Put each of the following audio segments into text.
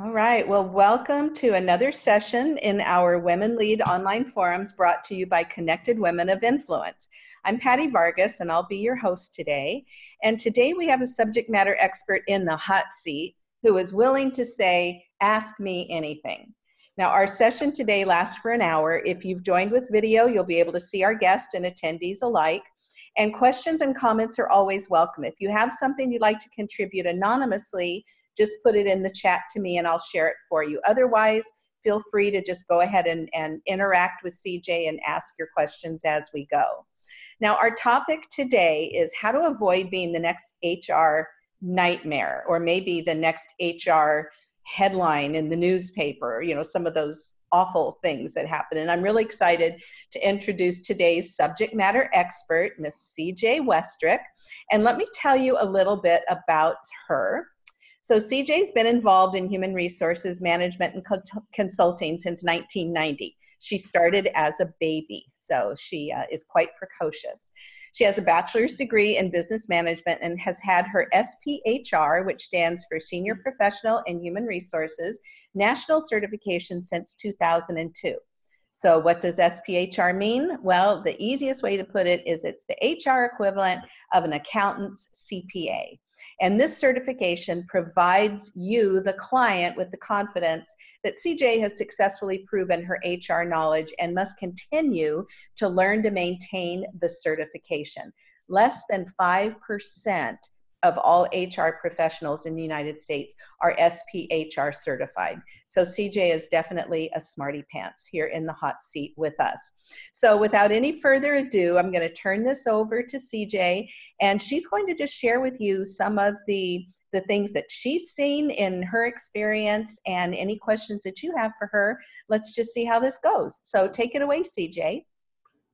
All right. Well, welcome to another session in our Women Lead online forums brought to you by Connected Women of Influence. I'm Patty Vargas and I'll be your host today. And today we have a subject matter expert in the hot seat who is willing to say, Ask me anything. Now, our session today lasts for an hour. If you've joined with video, you'll be able to see our guests and attendees alike. And questions and comments are always welcome. If you have something you'd like to contribute anonymously, just put it in the chat to me and I'll share it for you. Otherwise, feel free to just go ahead and, and interact with CJ and ask your questions as we go. Now, our topic today is how to avoid being the next HR nightmare or maybe the next HR headline in the newspaper, you know, some of those awful things that happen. And I'm really excited to introduce today's subject matter expert, Miss CJ Westrick. And let me tell you a little bit about her. So CJ's been involved in human resources management and consulting since 1990. She started as a baby, so she uh, is quite precocious. She has a bachelor's degree in business management and has had her SPHR, which stands for Senior Professional in Human Resources, national certification since 2002. So what does SPHR mean? Well, the easiest way to put it is it's the HR equivalent of an accountant's CPA. And this certification provides you, the client, with the confidence that CJ has successfully proven her HR knowledge and must continue to learn to maintain the certification. Less than 5% of all HR professionals in the United States are SPHR certified. So CJ is definitely a smarty pants here in the hot seat with us. So without any further ado, I'm going to turn this over to CJ and she's going to just share with you some of the the things that she's seen in her experience and any questions that you have for her. Let's just see how this goes. So take it away, CJ.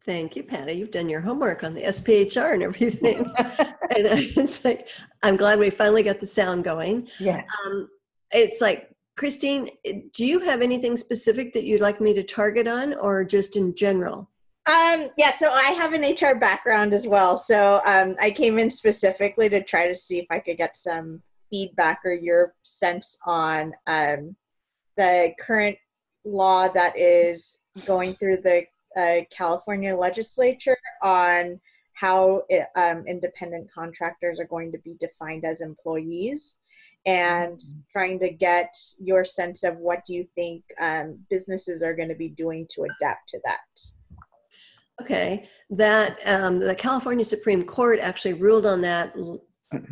Thank you, Patty. You've done your homework on the SPHR and everything. and it's like, I'm glad we finally got the sound going. Yes. Um, it's like, Christine, do you have anything specific that you'd like me to target on or just in general? Um, yeah, so I have an HR background as well. So um, I came in specifically to try to see if I could get some feedback or your sense on um, the current law that is going through the uh, California legislature on how it, um, independent contractors are going to be defined as employees and mm-hmm. trying to get your sense of what do you think um, businesses are going to be doing to adapt to that okay that um, the california supreme court actually ruled on that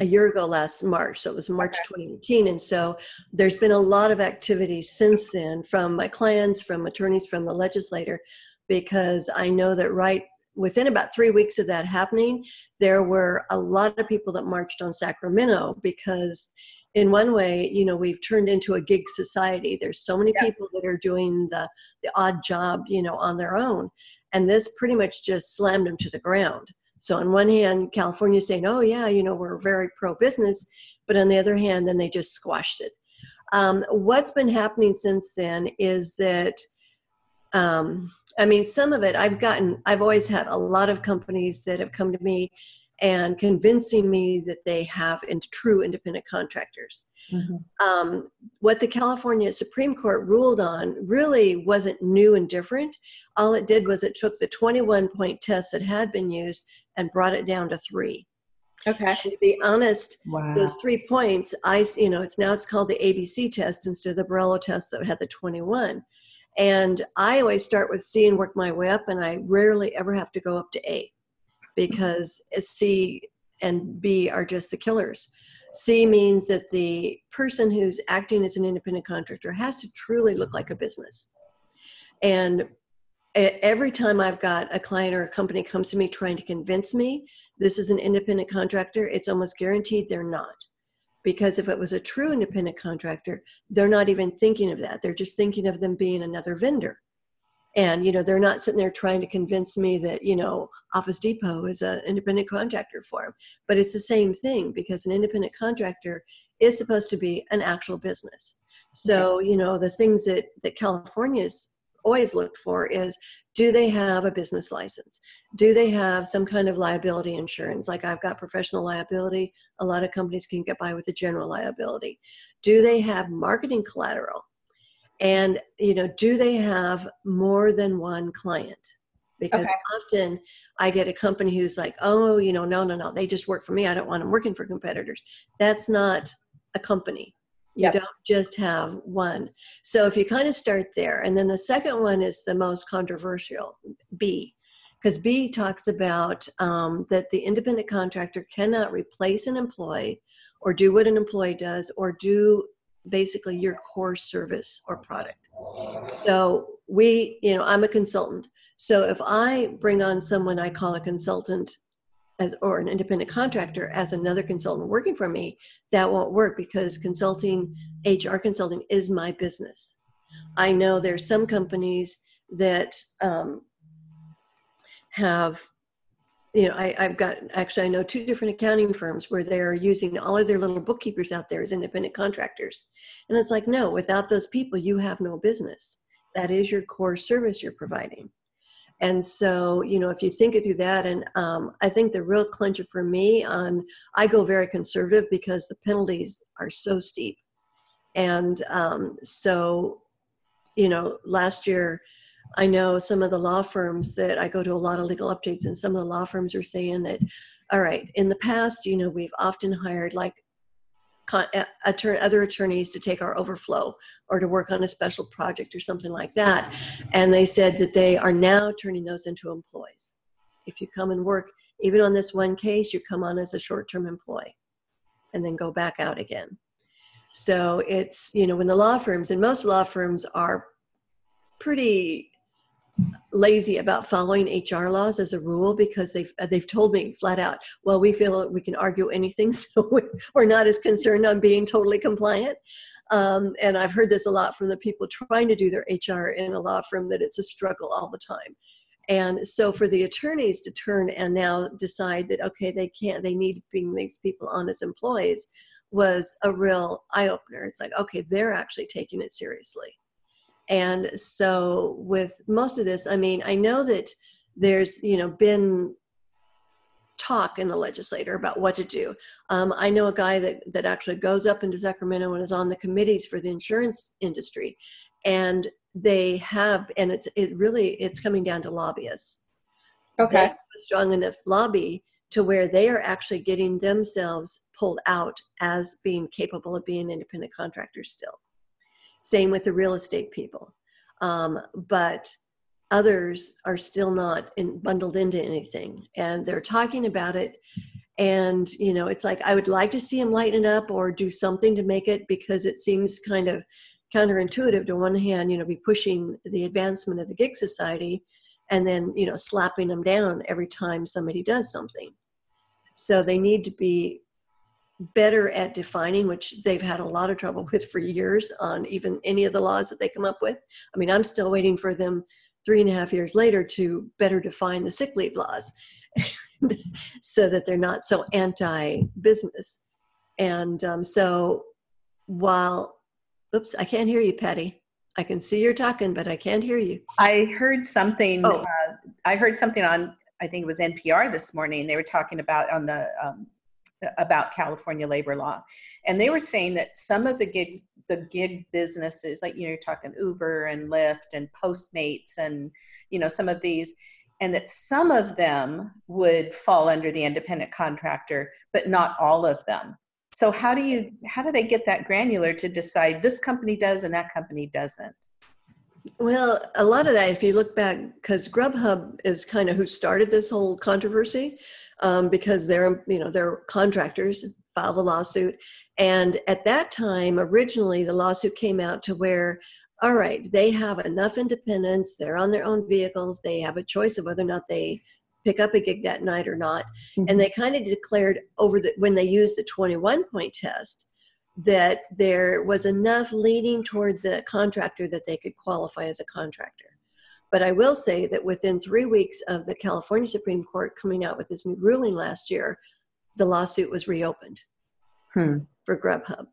a year ago last march so it was march okay. 2018 and so there's been a lot of activity since then from my clients from attorneys from the legislator because I know that right within about three weeks of that happening, there were a lot of people that marched on Sacramento because in one way, you know, we've turned into a gig society. There's so many yeah. people that are doing the, the odd job, you know, on their own. And this pretty much just slammed them to the ground. So on one hand, California saying, oh yeah, you know, we're very pro-business, but on the other hand, then they just squashed it. Um, what's been happening since then is that um, I mean, some of it I've gotten, I've always had a lot of companies that have come to me and convincing me that they have in true independent contractors. Mm-hmm. Um, what the California Supreme Court ruled on really wasn't new and different. All it did was it took the 21 point test that had been used and brought it down to three. Okay. And to be honest, wow. those three points, I, you know, it's now it's called the ABC test instead of the Borello test that had the 21. And I always start with C and work my way up, and I rarely ever have to go up to A because C and B are just the killers. C means that the person who's acting as an independent contractor has to truly look like a business. And every time I've got a client or a company comes to me trying to convince me this is an independent contractor, it's almost guaranteed they're not because if it was a true independent contractor they're not even thinking of that. They're just thinking of them being another vendor. And you know they're not sitting there trying to convince me that you know office depot is an independent contractor for them but it's the same thing because an independent contractor is supposed to be an actual business. So you know the things that that california's always looked for is do they have a business license? Do they have some kind of liability insurance? Like I've got professional liability. A lot of companies can get by with a general liability. Do they have marketing collateral? And, you know, do they have more than one client? Because okay. often I get a company who's like, oh, you know, no, no, no, they just work for me. I don't want them working for competitors. That's not a company. You yep. don't just have one. So if you kind of start there, and then the second one is the most controversial, B, because B talks about um, that the independent contractor cannot replace an employee or do what an employee does or do basically your core service or product. So we, you know, I'm a consultant. So if I bring on someone I call a consultant as or an independent contractor as another consultant working for me, that won't work because consulting, HR consulting is my business. I know there's some companies that um, have, you know, I, I've got actually I know two different accounting firms where they're using all of their little bookkeepers out there as independent contractors, and it's like no, without those people, you have no business. That is your core service you're providing. And so, you know, if you think it through that, and um, I think the real clincher for me on, I go very conservative because the penalties are so steep. And um, so, you know, last year, I know some of the law firms that I go to a lot of legal updates, and some of the law firms are saying that, all right, in the past, you know, we've often hired like Uh, other attorneys to take our overflow or to work on a special project or something like that. And they said that they are now turning those into employees. If you come and work, even on this one case, you come on as a short term employee and then go back out again. So it's, you know, when the law firms, and most law firms are pretty lazy about following HR laws as a rule because they've they've told me flat out, well, we feel we can argue anything, so we're not as concerned on being totally compliant. Um, and I've heard this a lot from the people trying to do their HR in a law firm that it's a struggle all the time. And so for the attorneys to turn and now decide that okay, they can't, they need being these people on as employees was a real eye opener. It's like okay, they're actually taking it seriously. And so with most of this, I mean, I know that there's, you know, been talk in the legislature about what to do. Um, I know a guy that, that actually goes up into Sacramento and is on the committees for the insurance industry. And they have, and it's it really, it's coming down to lobbyists. Okay. a strong enough lobby to where they are actually getting themselves pulled out as being capable of being independent contractors still. Same with the real estate people. Um, but others are still not in, bundled into anything and they're talking about it and you know it's like i would like to see them lighten up or do something to make it because it seems kind of counterintuitive to one hand you know be pushing the advancement of the gig society and then you know slapping them down every time somebody does something so they need to be better at defining, which they've had a lot of trouble with for years on even any of the laws that they come up with. I mean, I'm still waiting for them three and a half years later to better define the sick leave laws so that they're not so anti business. And um, so while, oops, I can't hear you, Patty. I can see you're talking, but I can't hear you. I heard something. Oh. Uh, I heard something on. I think it was NPR this morning. They were talking about on the um, about California labor law. And they were saying that some of the gigs, the gig businesses, like, you know, you're talking Uber and Lyft and Postmates and, you know, some of these, and that some of them would fall under the independent contractor, but not all of them. So how do you, how do they get that granular to decide this company does and that company doesn't? Well, a lot of that, if you look back, because Grubhub is kind of who started this whole controversy um, because they're you know they're contractors filed a lawsuit. And at that time originally the lawsuit came out to where all right they have enough independence they're on their own vehicles they have a choice of whether or not they pick up a gig that night or not. Mm-hmm. and they kind of declared over the when they used the 21 point test that there was enough leaning toward the contractor that they could qualify as a contractor but I will say that within three weeks of the California Supreme Court coming out with this new ruling last year, the lawsuit was reopened hmm. for Grubhub.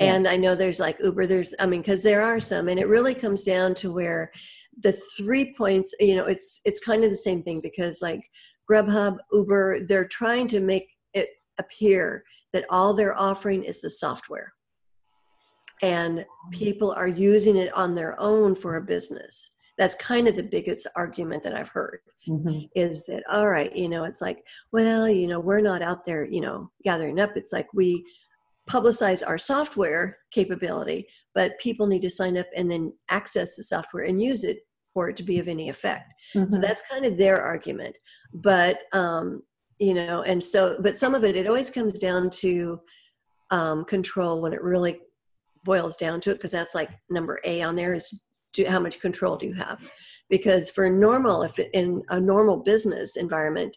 Yeah. And I know there's like Uber, there's, I mean, because there are some, and it really comes down to where the three points, you know, it's it's kind of the same thing because like Grubhub, Uber, they're trying to make it appear that all they're offering is the software. And people are using it on their own for a business. That's kind of the biggest argument that I've heard Mhm. is that, all right, you know, it's like, well, you know, we're not out there, you know, gathering up. It's like we publicize our software capability, but people need to sign up and then access the software and use it for it to be of any effect. So Mhm. that's kind of their argument. But, um, you know, and so, but some of it, it always comes down to um, control when it really boils down to it, because that's like number A on there is do, how much control do you have? Because for normal, if in a normal business environment,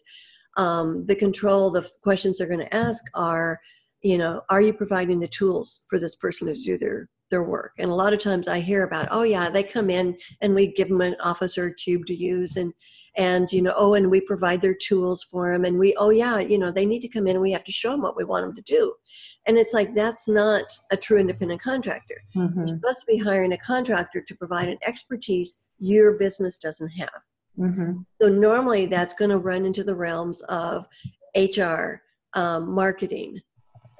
um, the control, the questions they're going to ask are, you know, are you providing the tools for this person to do their their work? And a lot of times I hear about, oh yeah, they come in and we give them an office or a cube to use, and and you know, oh, and we provide their tools for them, and we, oh yeah, you know, they need to come in and we have to show them what we want them to do, and it's like that's not a true independent contractor. You're Mhm. supposed to be hiring a contractor to provide an expertise your business doesn't have. Mhm. So normally that's going to run into the realms of HR, um, marketing,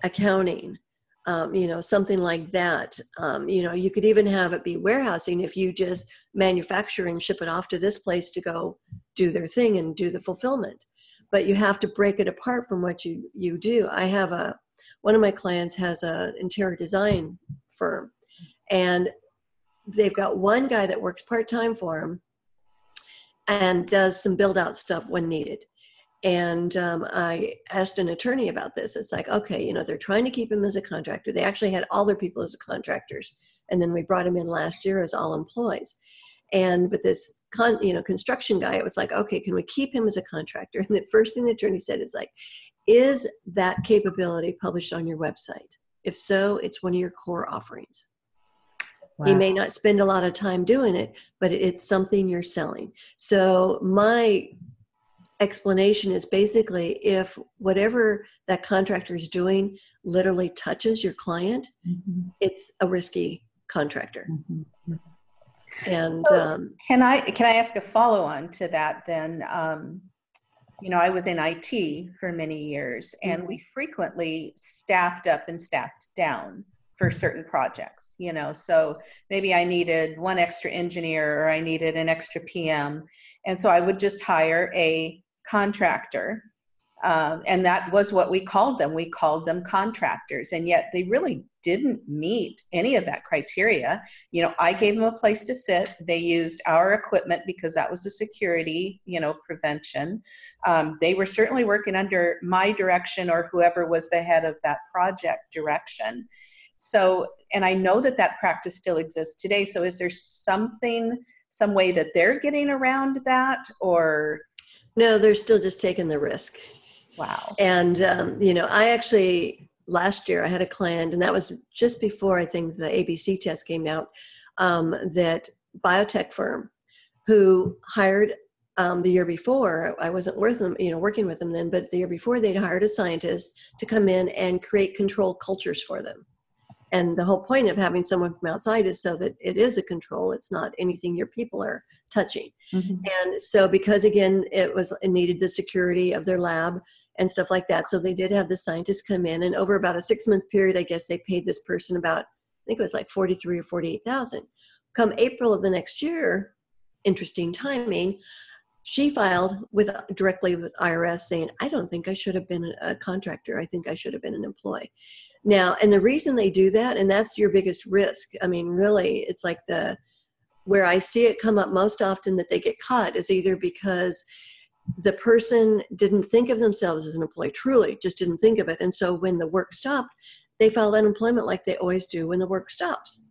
accounting, um, you know, something like that. Um, you know, you could even have it be warehousing if you just manufacture and ship it off to this place to go do their thing and do the fulfillment. But you have to break it apart from what you you do. I have a one of my clients has an interior design firm, and they've got one guy that works part time for them and does some build out stuff when needed. And um, I asked an attorney about this. It's like, okay, you know, they're trying to keep him as a contractor. They actually had all their people as contractors, and then we brought him in last year as all employees. And but this con, you know, construction guy, it was like, okay, can we keep him as a contractor? And the first thing the attorney said is like, is that capability published on your website? If so, it's one of your core offerings. You Wow. may not spend a lot of time doing it, but it's something you're selling. So my explanation is basically if whatever that contractor is doing literally touches your client, Mhm. it's a risky contractor. Mhm. And So- um, Can I can I ask a follow on to that then? Um, you know, I was in IT for many years, and we frequently staffed up and staffed down for certain projects. You know, so maybe I needed one extra engineer or I needed an extra PM, and so I would just hire a contractor. Um, and that was what we called them. We called them contractors, and yet they really didn't meet any of that criteria. You know i gave them a place to sit. They used our equipment because that was a security you know prevention. Um, they were certainly working under my direction or whoever was the head of that project direction. So and i know that that practice still exists today. So is there something some way that they're getting around that or no, they're still just taking the risk. wow And um, you know, I actually last year I had a client, and that was just before I think the ABC test came out. Um, that biotech firm who hired um, the year before. I wasn't with them, you know, working with them then, but the year before they'd hired a scientist to come in and create control cultures for them. And the whole point of having someone from outside is so that it is a control. It's not anything your people are touching. Mhm. And so, because again, it was it needed the security of their lab and stuff like that. So they did have the scientists come in, and over about a six month period, I guess they paid this person about I think it was like forty three or forty eight thousand. Come April of the next year, interesting timing. She filed with directly with IRS saying, "I don't think I should have been a contractor. I think I should have been an employee." Now, and the reason they do that, and that's your biggest risk. I mean, really, it's like the where I see it come up most often that they get caught is either because the person didn't think of themselves as an employee, truly just didn't think of it. And so when the work stopped, they filed unemployment like they always do when the work stops.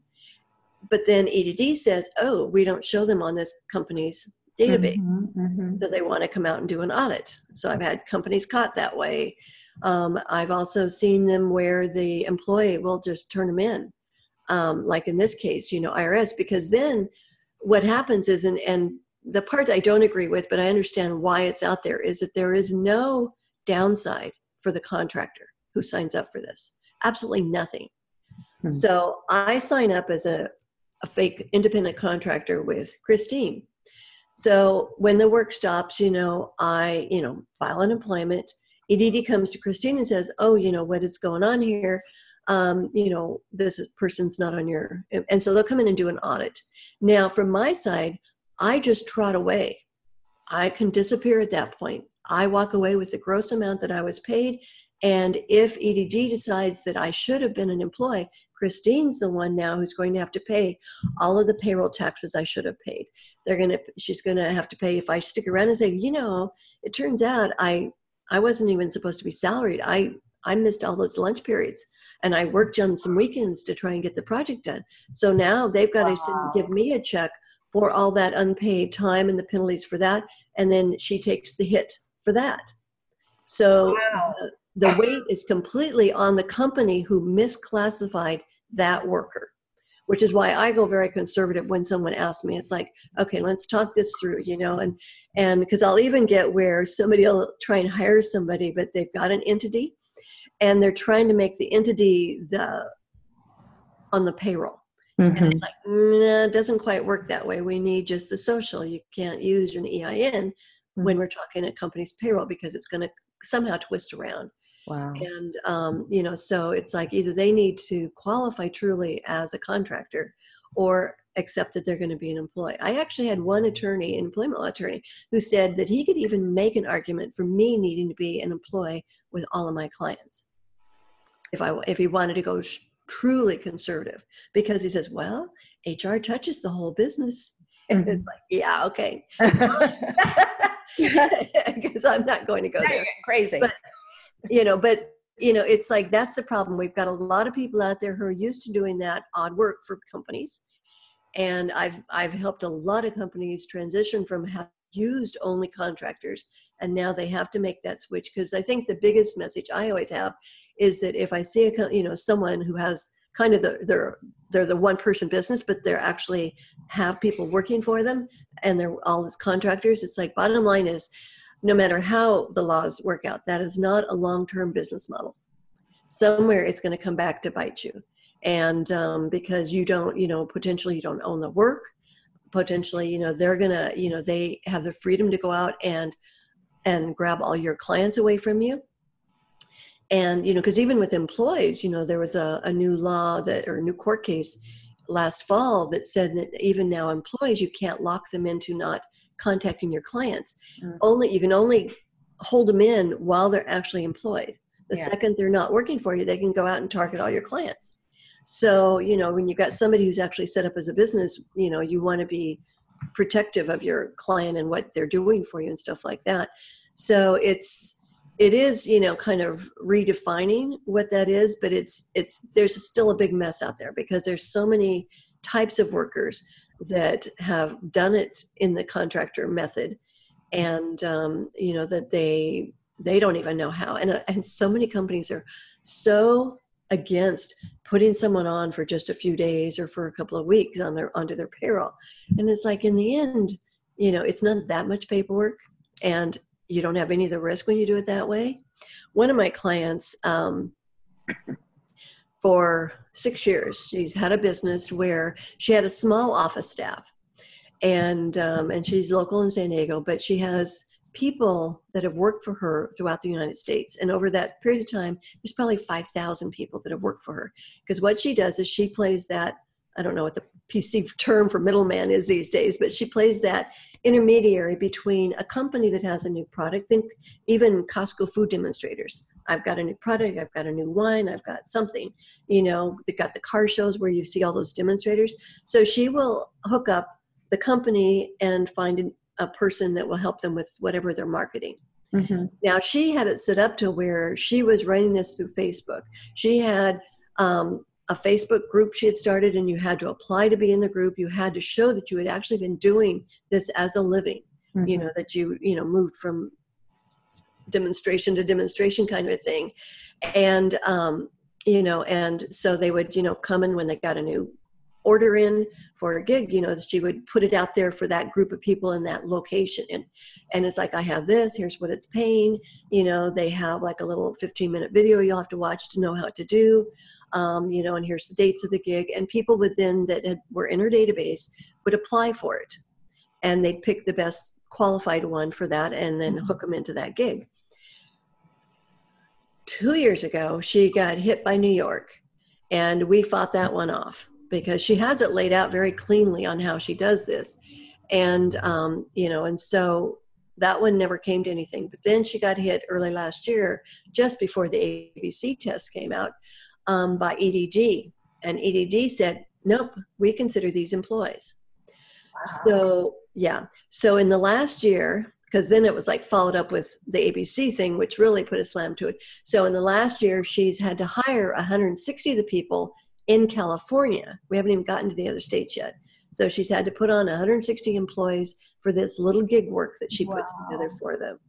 But then EDD says, oh, we don't show them on this company's database. Mhm, mhm. So they want to come out and do an audit. So I've had companies caught that way. Um, I've also seen them where the employee will just turn them in, um, like in this case, you know, IRS, because then what happens is, and, and the part I don't agree with, but I understand why it's out there, is that there is no downside for the contractor who signs up for this. Absolutely nothing. Hmm. So I sign up as a a fake independent contractor with Christine. So when the work stops, you know, I, you know, file an employment. EDD comes to Christine and says, oh, you know, what is going on here? Um, you know, this person's not on your, and so they'll come in and do an audit. Now, from my side, I just trot away. I can disappear at that point. I walk away with the gross amount that I was paid. And if EDD decides that I should have been an employee, Christine's the one now who's going to have to pay all of the payroll taxes I should have paid. They're gonna, she's gonna have to pay if I stick around and say, you know, it turns out I, I wasn't even supposed to be salaried. I, I missed all those lunch periods and I worked on some weekends to try and get the project done. So now they've got wow. to give me a check for all that unpaid time and the penalties for that. And then she takes the hit for that. So wow. the, the weight is completely on the company who misclassified that worker which is why I go very conservative when someone asks me. It's like, okay, let's talk this through, you know, and and because I'll even get where somebody will try and hire somebody, but they've got an entity, and they're trying to make the entity the on the payroll. Mm-hmm. And it's like, nah, it doesn't quite work that way. We need just the social. You can't use an EIN mm-hmm. when we're talking a company's payroll because it's going to somehow twist around. Wow. And, um, you know, so it's like either they need to qualify truly as a contractor or accept that they're going to be an employee. I actually had one attorney, an employment law attorney, who said that he could even make an argument for me needing to be an employee with all of my clients if I if he wanted to go truly conservative because he says, well, HR touches the whole business. And it's mm-hmm. like, yeah, okay. Because I'm not going to go there. crazy. But you know, but you know, it's like that's the problem. We've got a lot of people out there who are used to doing that odd work for companies. And I've I've helped a lot of companies transition from having used only contractors and now they have to make that switch because I think the biggest message I always have is that if I see a you know someone who has kind of the they're they're the one person business but they're actually have people working for them and they're all as contractors it's like bottom line is no matter how the laws work out, that is not a long-term business model. Somewhere it's going to come back to bite you. And um, because you don't, you know, potentially you don't own the work, potentially, you know, they're to, you know, they have the freedom to go out and, and grab all your clients away from you. And, you know, because even with employees, you know, there was a, a new law that, or a new court case last fall that said that even now employees, you can't lock them into not contacting your clients. Mm. Only you can only hold them in while they're actually employed. The yeah. second they're not working for you, they can go out and target all your clients. So, you know, when you've got somebody who's actually set up as a business, you know, you want to be protective of your client and what they're doing for you and stuff like that. So it's it is, you know, kind of redefining what that is, but it's it's there's still a big mess out there because there's so many types of workers that have done it in the contractor method and um, you know that they they don't even know how. And, uh, and so many companies are so against putting someone on for just a few days or for a couple of weeks on their onto their payroll. And it's like in the end you know it's not that much paperwork and you don't have any of the risk when you do it that way one of my clients um, for six years. She's had a business where she had a small office staff, and um, and she's local in San Diego, but she has people that have worked for her throughout the United States. And over that period of time, there's probably 5,000 people that have worked for her. Because what she does is she plays that, I don't know what the PC term for middleman is these days, but she plays that intermediary between a company that has a new product, think even Costco food demonstrators. I've got a new product, I've got a new wine, I've got something, you know, they've got the car shows where you see all those demonstrators. So she will hook up the company and find a person that will help them with whatever they're marketing. Mm-hmm. Now she had it set up to where she was running this through Facebook. She had um, a Facebook group she had started and you had to apply to be in the group. You had to show that you had actually been doing this as a living, mm-hmm. you know, that you, you know, moved from demonstration to demonstration kind of a thing. And, um, you know, and so they would, you know, come in when they got a new order in for a gig, you know, that she would put it out there for that group of people in that location. And, and it's like, I have this, here's what it's paying. You know, they have like a little 15 minute video you'll have to watch to know how to do. Um, you know, and here's the dates of the gig. And people within that had, were in her database would apply for it. And they'd pick the best qualified one for that and then hook them into that gig. Two years ago, she got hit by New York and we fought that one off because she has it laid out very cleanly on how she does this and um, you know and so that one never came to anything but then she got hit early last year just before the abc test came out um, by edd and edd said nope we consider these employees wow. so yeah so in the last year because then it was like followed up with the abc thing which really put a slam to it so in the last year she's had to hire 160 of the people in California. We haven't even gotten to the other states yet. So she's had to put on 160 employees for this little gig work that she puts together for them.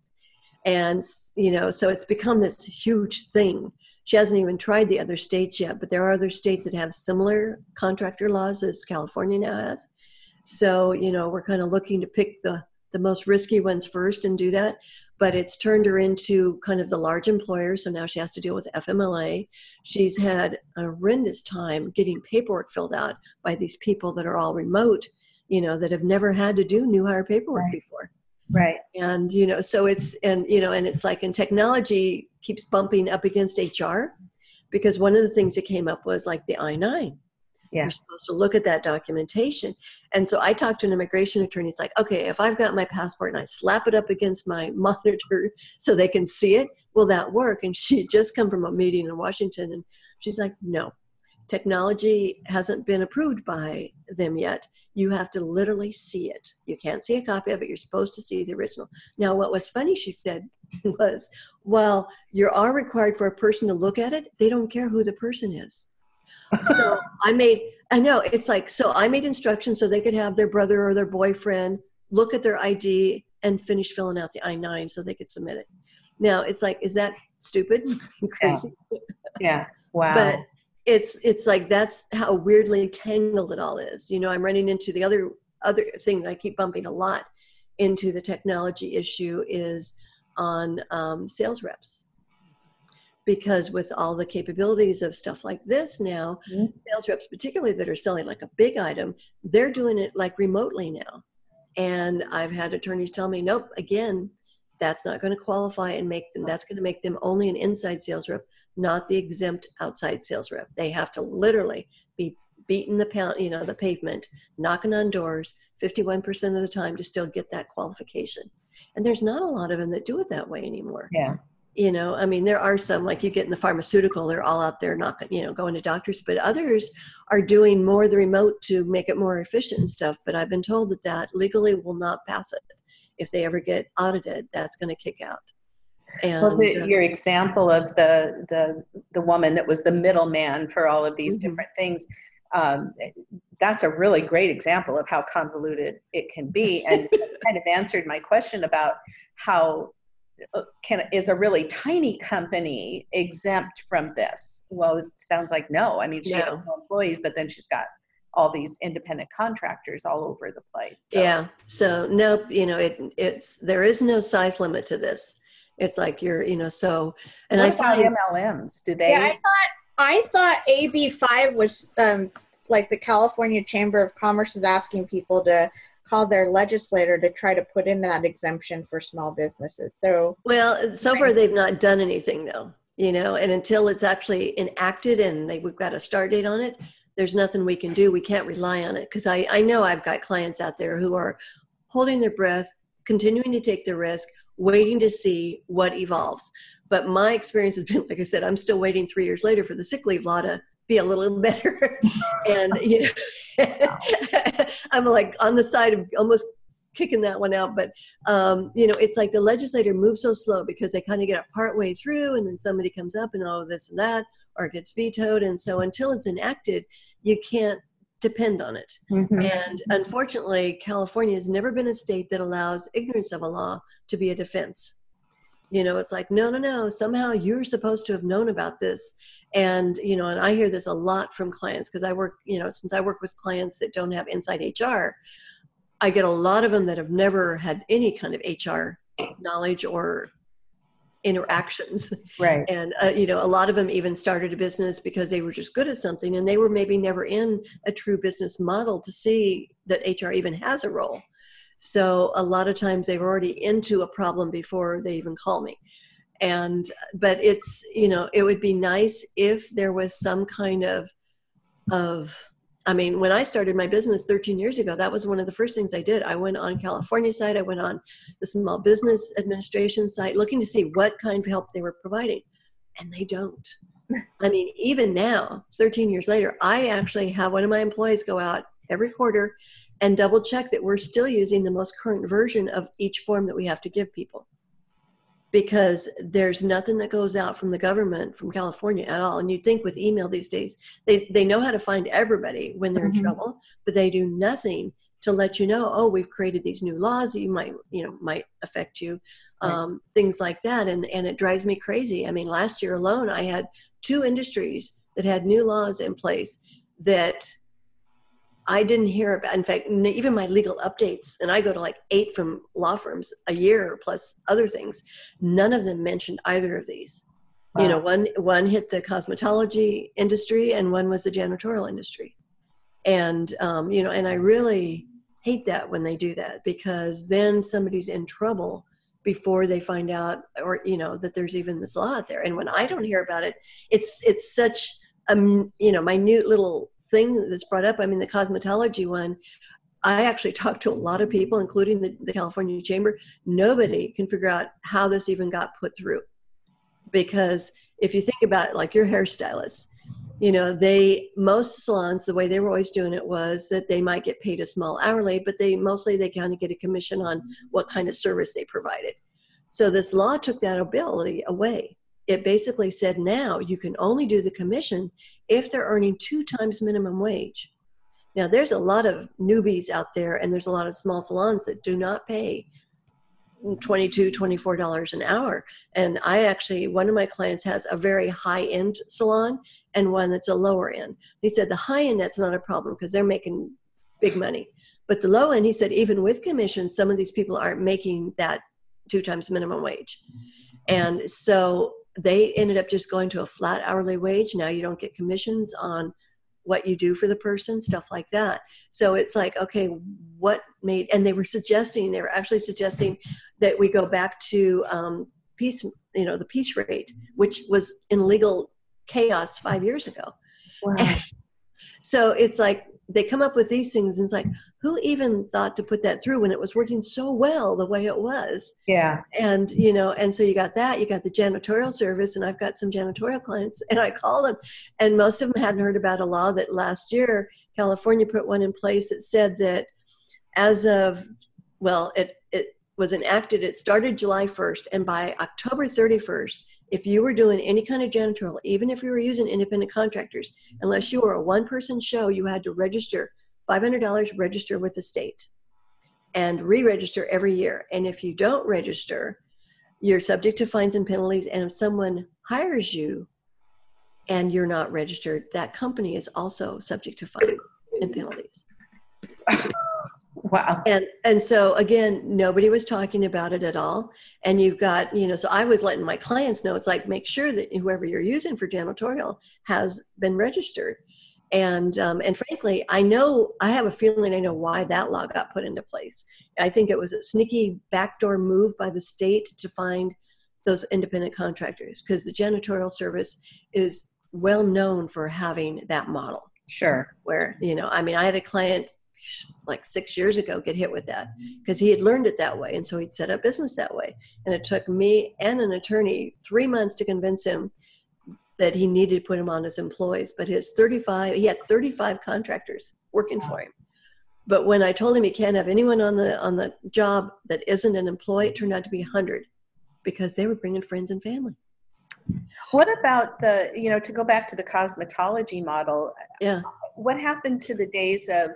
And, you know, so it's become this huge thing. She hasn't even tried the other states yet, but there are other states that have similar contractor laws as California now has. So, you know, we're kind of looking to pick the, the most risky ones first and do that but it's turned her into kind of the large employer. So now she has to deal with FMLA. She's had a horrendous time getting paperwork filled out by these people that are all remote, you know, that have never had to do new hire paperwork right. before. Right. And, you know, so it's, and, you know, and it's like, and technology keeps bumping up against HR because one of the things that came up was like the I 9 yeah. You're supposed to look at that documentation. And so I talked to an immigration attorney. It's like, okay, if I've got my passport and I slap it up against my monitor so they can see it, will that work? And she just come from a meeting in Washington and she's like, no, technology hasn't been approved by them yet. You have to literally see it. You can't see a copy of it. You're supposed to see the original. Now, what was funny, she said, was while you are required for a person to look at it, they don't care who the person is so I made, I know it's like, so I made instructions so they could have their brother or their boyfriend look at their ID and finish filling out the I 9 so they could submit it. Now it's like, is that stupid? Crazy. Yeah. yeah. Wow. But it's, it's like, that's how weirdly tangled it all is. You know, I'm running into the other, other thing that I keep bumping a lot into the technology issue is on um, sales reps because with all the capabilities of stuff like this now mm-hmm. sales reps particularly that are selling like a big item they're doing it like remotely now and i've had attorneys tell me nope again that's not going to qualify and make them that's going to make them only an inside sales rep not the exempt outside sales rep. They have to literally be beating the pound you know the pavement knocking on doors 51% of the time to still get that qualification. And there's not a lot of them that do it that way anymore. Yeah. You know i mean there are some like you get in the pharmaceutical they're all out there not you know going to doctors but others are doing more the remote to make it more efficient and stuff but i've been told that that legally will not pass it. If they ever get audited that's going to kick out and well, the, uh, your example of the the the woman that was the middleman for all of these mm-hmm. different things um, that's a really great example of how convoluted it can be and kind of answered my question about how uh, can is a really tiny company exempt from this? Well, it sounds like no. I mean, she no. has no employees, but then she's got all these independent contractors all over the place. So. Yeah. So nope. You know, it it's there is no size limit to this. It's like you're, you know, so and what I find MLMs. Do they? Yeah, I thought I thought AB five was um like the California Chamber of Commerce is asking people to call their legislator to try to put in that exemption for small businesses. So, well, so far they've not done anything though, you know, and until it's actually enacted and they, we've got a start date on it, there's nothing we can do. We can't rely on it because I, I know I've got clients out there who are holding their breath, continuing to take the risk, waiting to see what evolves. But my experience has been, like I said, I'm still waiting three years later for the sick leave law to be a little better. and, you know, I'm like on the side of almost kicking that one out. But, um, you know, it's like the legislator moves so slow because they kind of get a part way through and then somebody comes up and oh, this and that, or it gets vetoed. And so until it's enacted, you can't depend on it. Mm-hmm. And unfortunately, California has never been a state that allows ignorance of a law to be a defense. You know, it's like, no, no, no, somehow you're supposed to have known about this. And, you know, and I hear this a lot from clients because I work, you know, since I work with clients that don't have inside HR, I get a lot of them that have never had any kind of HR knowledge or interactions. Right. And, uh, you know, a lot of them even started a business because they were just good at something and they were maybe never in a true business model to see that HR even has a role. So a lot of times they were already into a problem before they even call me. And, but it's, you know, it would be nice if there was some kind of, of, I mean, when I started my business 13 years ago, that was one of the first things I did. I went on California site, I went on the Small Business Administration site looking to see what kind of help they were providing. And they don't. I mean, even now, 13 years later, I actually have one of my employees go out every quarter and double check that we're still using the most current version of each form that we have to give people because there's nothing that goes out from the government from California at all. And you'd think with email these days, they, they know how to find everybody when they're mm-hmm. in trouble, but they do nothing to let you know, oh, we've created these new laws that you might, you know, might affect you, right. um, things like that. And, and it drives me crazy. I mean, last year alone, I had two industries that had new laws in place that I didn't hear about. In fact, even my legal updates, and I go to like eight from law firms a year plus other things. None of them mentioned either of these. Wow. You know, one one hit the cosmetology industry, and one was the janitorial industry. And um, you know, and I really hate that when they do that because then somebody's in trouble before they find out, or you know, that there's even this law out there. And when I don't hear about it, it's it's such a you know minute little thing that's brought up, I mean, the cosmetology one, I actually talked to a lot of people, including the, the California Chamber. Nobody can figure out how this even got put through. Because if you think about it, like your hairstylist, you know, they, most salons, the way they were always doing it was that they might get paid a small hourly, but they mostly, they kind of get a commission on what kind of service they provided. So this law took that ability away it basically said now you can only do the commission if they're earning two times minimum wage. Now, there's a lot of newbies out there, and there's a lot of small salons that do not pay $22, $24 an hour. And I actually, one of my clients has a very high end salon and one that's a lower end. He said the high end, that's not a problem because they're making big money. But the low end, he said, even with commissions, some of these people aren't making that two times minimum wage. Mm-hmm. And so they ended up just going to a flat hourly wage. Now you don't get commissions on what you do for the person, stuff like that. So it's like, okay, what made, and they were suggesting, they were actually suggesting that we go back to um, piece, you know, the piece rate, which was in legal chaos five years ago. Wow. so it's like, they come up with these things and it's like who even thought to put that through when it was working so well the way it was? Yeah. And you know and so you got that you got the janitorial service and i've got some janitorial clients and i call them and most of them hadn't heard about a law that last year california put one in place that said that as of well it it was enacted it started july 1st and by october 31st if you were doing any kind of janitorial, even if you were using independent contractors, unless you were a one person show, you had to register $500 register with the state and re register every year. And if you don't register, you're subject to fines and penalties. And if someone hires you and you're not registered, that company is also subject to fines and penalties. Wow. And and so again, nobody was talking about it at all. And you've got, you know, so I was letting my clients know it's like make sure that whoever you're using for janitorial has been registered. And um, and frankly, I know I have a feeling I know why that law got put into place. I think it was a sneaky backdoor move by the state to find those independent contractors because the janitorial service is well known for having that model. Sure. Where, you know, I mean, I had a client like six years ago get hit with that because he had learned it that way and so he'd set up business that way. And it took me and an attorney three months to convince him that he needed to put him on as employees but his 35 he had 35 contractors working for him. But when i told him he can't have anyone on the on the job that isn't an employee it turned out to be 100 because they were bringing friends and family. What about the you know to go back to the cosmetology model yeah. what happened to the days of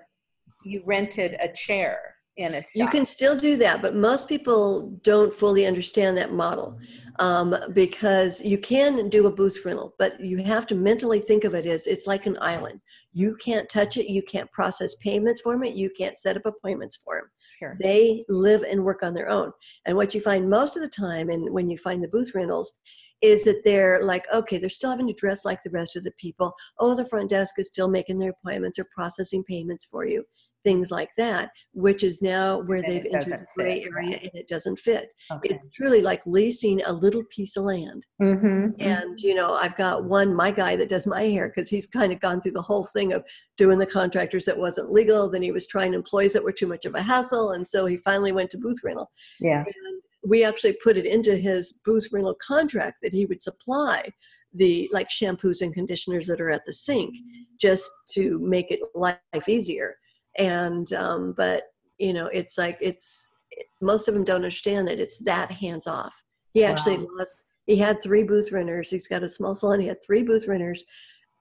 you rented a chair in a shop. You can still do that, but most people don't fully understand that model um, because you can do a booth rental, but you have to mentally think of it as it's like an island. You can't touch it, you can't process payments for it, you can't set up appointments for them. sure. They live and work on their own. And what you find most of the time, and when you find the booth rentals, is that they're like, okay, they're still having to dress like the rest of the people. Oh, the front desk is still making their appointments or processing payments for you, things like that, which is now where And they've entered the gray fit, area right. and it doesn't fit. Okay. It's truly like leasing a little piece of land. Mhm, And, you know, I've got one, my guy that does my hair, because he's kind of gone through the whole thing of doing the contractors that wasn't legal. Then he was trying employees that were too much of a hassle. And so he finally went to booth rental. Yeah. And we actually put it into his booth rental contract that he would supply the like shampoos and conditioners that are at the sink just to make it life easier. And, um, but, you know, it's like, it's, most of them don't understand that it's that hands off. He actually Wow. lost, he had three booth renters. He's got a small salon. He had three booth renters.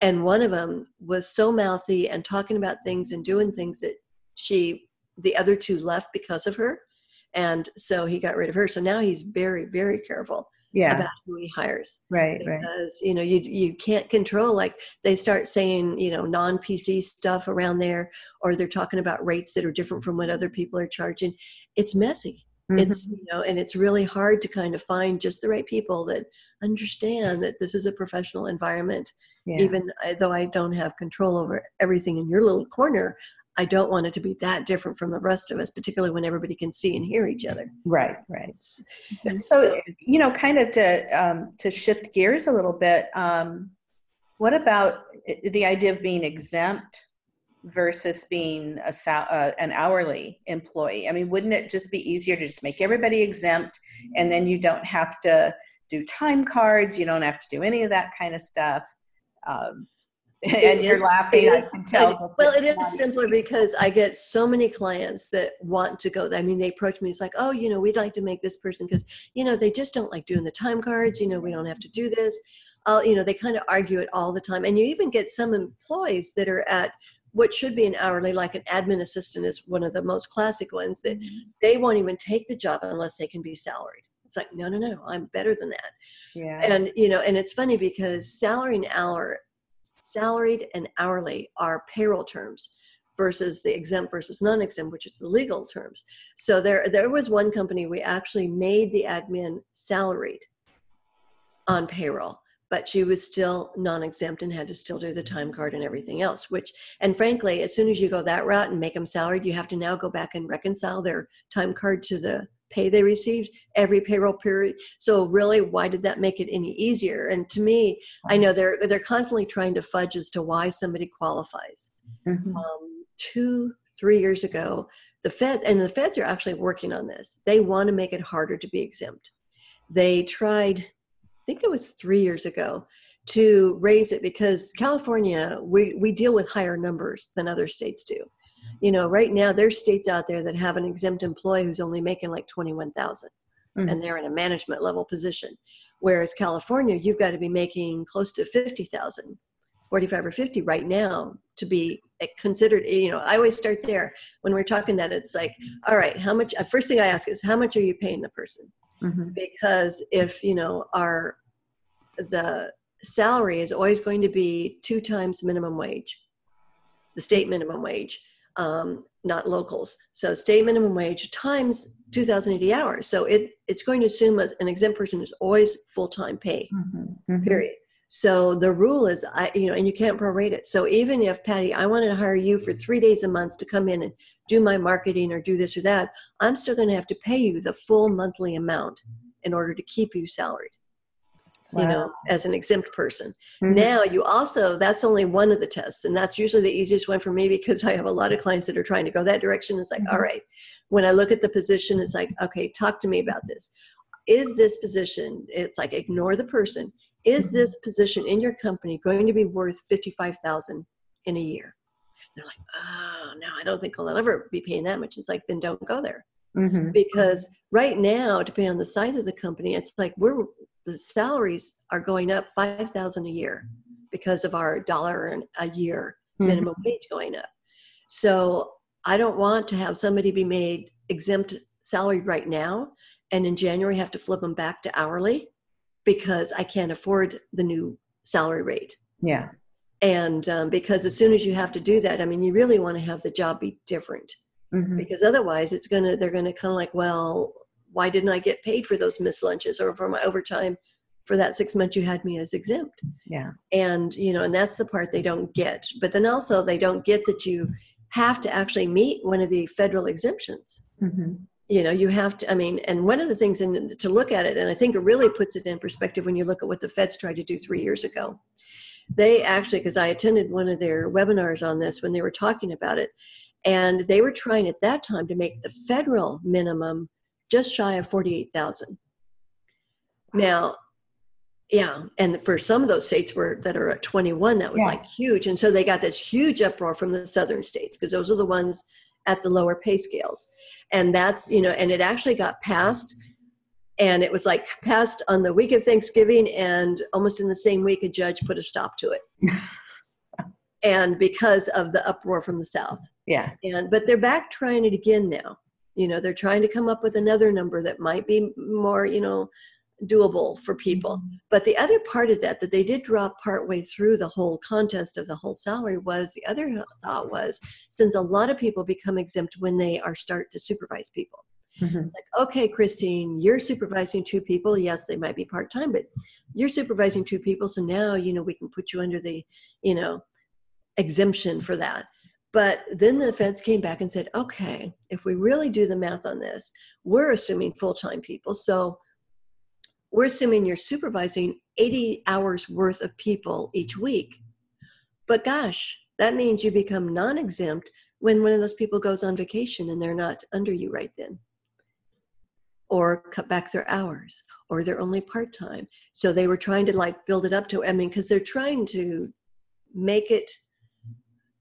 And one of them was so mouthy and talking about things and doing things that she, the other two left because of her. And so he got rid of her. So now he's very, very careful Yeah. about who he hires Right. Right. because you know you you can't control like they start saying you know non PC stuff around there or they're talking about rates that are different from what other people are charging. It's messy. Mhm. It's you know and it's really hard to kind of find just the right people that understand that this is a professional environment Yeah. even though I don't have control over everything in your little corner. I don't want it to be that different from the rest of us, particularly when everybody can see and hear each other. Right. Right. So, you know, kind of to um, to shift gears a little bit, um, what about the idea of being exempt versus being a sal- uh, an hourly employee? I mean, wouldn't it just be easier to just make everybody exempt, and then you don't have to do time cards, you don't have to do any of that kind of stuff? Um, and you're is- laughing. I is- can tell. well, it is simpler because I get so many clients that want to go. I mean, they approach me. It's like, oh, you know, we'd like to make this person because you know they just don't like doing the time cards. You know, we don't have to do this. Uh, you know, they kind of argue it all the time. And you even get some employees that are at what should be an hourly, like an admin assistant is one of the most classic ones that they won't even take the job unless they can be salaried. It's like, no, no, no, I'm better than that Yeah. and you know and it's funny because salary and hour salaried and hourly are payroll terms versus the exempt versus non-exempt which is the legal terms. So there there was one company we actually made the admin salaried on payroll but she was still non-exempt and had to still do the time card and everything else which and frankly as soon as you go that route and make them salaried you have to now go back and reconcile their time card to the pay they received every payroll period. So really why did that make it any easier? And to me i know they're they're constantly trying to fudge as to why somebody qualifies. Mhm. um, two three years ago the fed and the feds are actually working on this. They want to make it harder to be exempt. They tried i think it was three years ago to raise it because california we, we deal with higher numbers than other states do you know right now there's states out there that have an exempt employee who's only making like 21000 Mhm. and they're in a management level position whereas california you've got to be making close to 50000 45 or 50 right now to be eh, considered you know i always start there when we're talking that it's like all right how much uh, first thing i ask is how much are you paying the person Mhm. because if you know our the salary is always going to be two times minimum wage the state minimum wage um, not locals so state minimum wage times 2080 hours so it it's going to assume as an exempt person is always full-time pay Mhm. Mhm. period so the rule is i you know and you can't prorate it so even if patty i wanted to hire you for three days a month to come in and do my marketing or do this or that i'm still going to have to pay you the full monthly amount in order to keep you salaried you know as an exempt person. Mhm. now you also that's only one of the tests and that's usually the easiest one for me because i have a lot of clients that are trying to go that direction. It's like Mhm. all right when i look at the position it's like okay talk to me about this. Is this position it's like ignore the person. Is Mhm. this position in your company going to be worth 55000 in a year? They're like oh no i don't think i'll ever be paying that much. It's like then don't go there Mhm. because right now depending on the size of the company it's like we're the salaries are going up 5000 a year because of our dollar a year Mhm. minimum wage going up so I don't want to have somebody be made exempt salary right now and in January have to flip them back to hourly because I can't afford the new salary rate. Yeah. And um, because as soon as you have to do that, I mean, you really want to have the job be different Mhm. because otherwise it's going to, they're going to kind of like, well, why didn't I get paid for those missed lunches or for my overtime for that six months you had me as exempt? Yeah. and you know and that's the part they don't get but then also they don't get that you have to actually meet one of the federal exemptions Mhm. you know you have to i mean and one of the things in, to look at it and i think it really puts it in perspective when you look at what the feds tried to do three years ago they actually because i attended one of their webinars on this when they were talking about it and they were trying at that time to make the federal minimum just shy of 48000 now yeah and for some of those states were that are at 21 that was Yeah. like huge. And so they got this huge uproar from the southern states because those are the ones at the lower pay scales. And that's you know and it actually got passed and it was like passed on the week of thanksgiving and almost in the same week a judge put a stop to it and because of the uproar from the south. Yeah. and but they're back trying it again now. You know they're trying to come up with another number that might be more you know doable for people. But the other part of that that they did drop partway through the whole contest of the whole salary was the other thought was since a lot of people become exempt when they are start to supervise people. Mhm. like okay christine you're supervising two people. Yes they might be part-time but you're supervising two people. So now you know we can put you under the you know exemption for that. But then the feds came back and said okay if we really do the math on this we're assuming full-time people. So we're assuming you're supervising 80 hours worth of people each week. But gosh that means you become non-exempt when one of those people goes on vacation and they're not under you right then. Or cut back their hours or they're only part-time. So they were trying to like build it up to i mean because they're trying to make it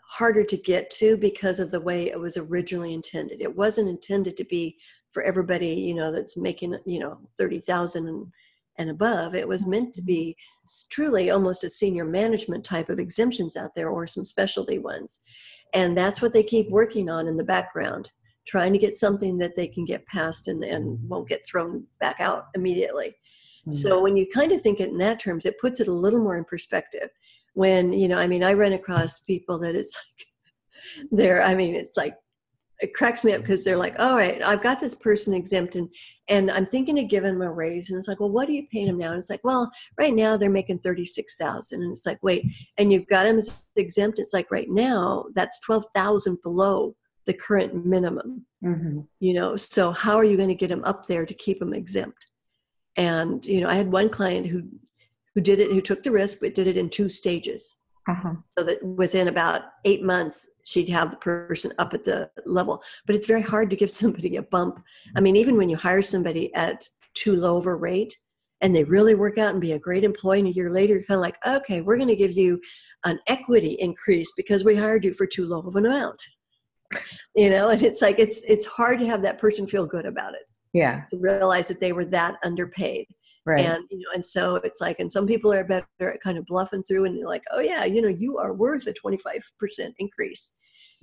harder to get to because of the way it was originally intended it wasn't intended to be for everybody you know that's making you know 30,000 and, and above it was meant to be truly almost a senior management type of exemptions out there or some specialty ones and that's what they keep working on in the background trying to get something that they can get past and, and won't get thrown back out immediately. Hmm. So when you kind of think it in that terms, it puts it a little more in perspective. When, you know, I mean, I run across people that it's like, they're, I mean, it's like, it cracks me up because they're like, all right, I've got this person exempt and, and I'm thinking of giving them a raise. And it's like, well, what are you paying them now? And it's like, well, right now they're making 36,000. And it's like, wait, and you've got them exempt. It's like right now that's 12,000 below the current minimum Mhm. you know so how are you going to get them up there to keep them exempt and you know i had one client who who did it who took the risk but did it in two stages. Uh-huh. so that within about eight months she'd have the person up at the level. But it's very hard to give somebody a bump. I mean even when you hire somebody at too low of a rate and they really work out and be a great employee and a year later you're kind of like okay we're going to give you an equity increase because we hired you for too low of an amount. You know and it's like it's it's hard to have that person feel good about it. Yeah. to realize that they were that underpaid Right. and you know and so it's like and some people are better at kind of bluffing through and they're like oh yeah you know you are worth a 25% increase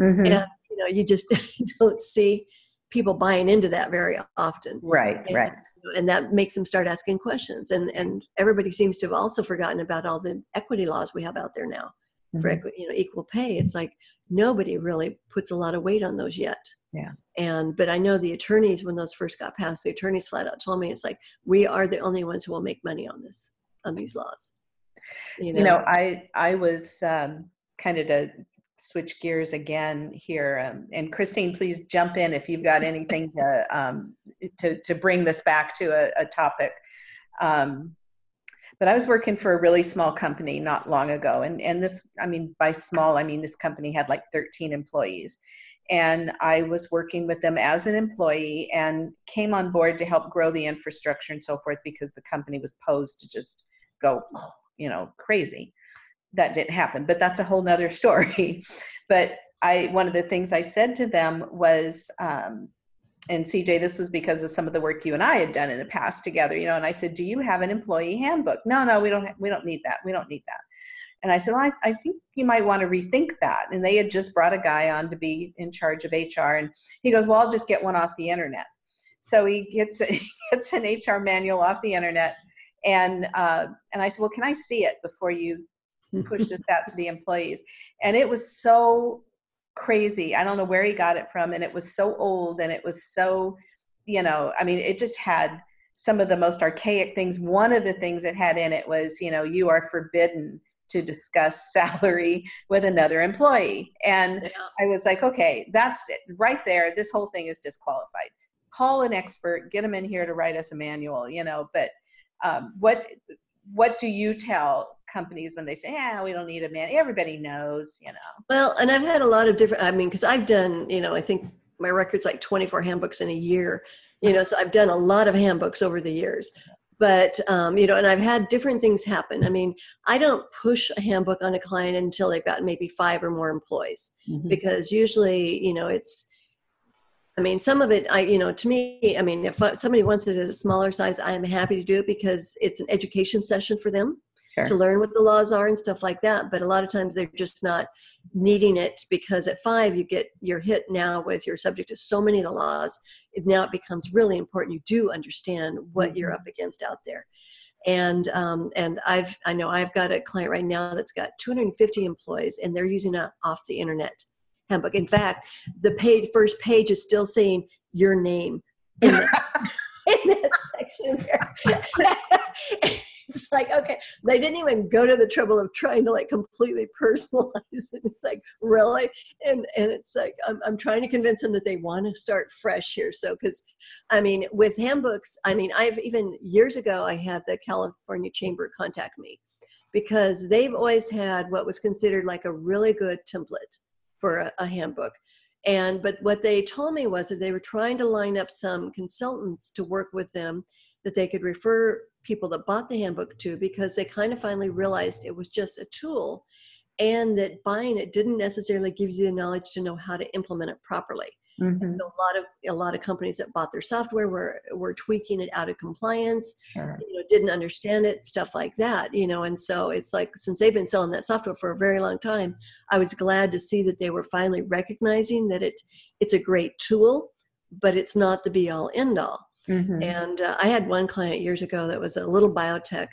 Mhm. and you know you just don't see people buying into that very often Right. and, Right. and that makes them start asking questions and and everybody seems to have also forgotten about all the equity laws we have out there now for Mhm. equi- you know equal pay it's like nobody really puts a lot of weight on those yet Yeah. and but i know the attorneys when those first got passed the attorneys flat out told me it's like we are the only ones who will make money on this on these laws you know, you know i i was um, kind of to switch gears again here um, and christine please jump in if you've got anything to um, to to bring this back to a, a topic um, but i was working for a really small company not long ago and and this i mean by small i mean this company had like 13 employees. And i was working with them as an employee and came on board to help grow the infrastructure and so forth because the company was posed to just go you know crazy. That didn't happen but that's a whole nother story. But i one of the things i said to them was um, and cj this was because of some of the work you and i had done in the past together you know and i said do you have an employee handbook no no we don't we don't need that we don't need that And I said, well, I, I think you might want to rethink that. And they had just brought a guy on to be in charge of HR. And he goes, well, I'll just get one off the internet. So he gets, he gets an HR manual off the internet. And, uh, and I said, well, can I see it before you push this out to the employees? And it was so crazy. I don't know where he got it from. And it was so old and it was so, you know, I mean, it just had some of the most archaic things. One of the things it had in it was, you know, you are forbidden to discuss salary with another employee. And yeah. I was like, okay, that's it. Right there, this whole thing is disqualified. Call an expert, get them in here to write us a manual, you know, but um, what what do you tell companies when they say, yeah, we don't need a man? Everybody knows, you know. Well, and I've had a lot of different, I mean, because I've done, you know, I think my record's like 24 handbooks in a year, you know, so I've done a lot of handbooks over the years but um, you know and i've had different things happen i mean i don't push a handbook on a client until they've got maybe five or more employees mm-hmm. because usually you know it's i mean some of it i you know to me i mean if somebody wants it at a smaller size i'm happy to do it because it's an education session for them sure. to learn what the laws are and stuff like that. But a lot of times they're just not needing it because at five you get you're hit now with your subject to so many of the laws. It, now it becomes really important. You do understand what mm-hmm. you're up against out there. And um, and I've I know I've got a client right now that's got 250 employees and they're using a off the internet handbook. In fact, the page first page is still saying your name in, the, in that section there. it's like okay they didn't even go to the trouble of trying to like completely personalize it. It's like really? And and it's like i'm, I'm trying to convince them that they want to start fresh here. So because i mean with handbooks i mean i've even years ago i had the california chamber contact me because they've always had what was considered like a really good template for a, a handbook. And but what they told me was that they were trying to line up some consultants to work with them that they could refer people that bought the handbook to because they kind of finally realized it was just a tool and that buying it didn't necessarily give you the knowledge to know how to implement it properly. Mm-hmm. a lot of a lot of companies that bought their software were were tweaking it out of compliance, sure. you know, didn't understand it, stuff like that, you know. And so it's like since they've been selling that software for a very long time, I was glad to see that they were finally recognizing that it it's a great tool, but it's not the be all end all. Mm-hmm. And uh, I had one client years ago that was a little biotech,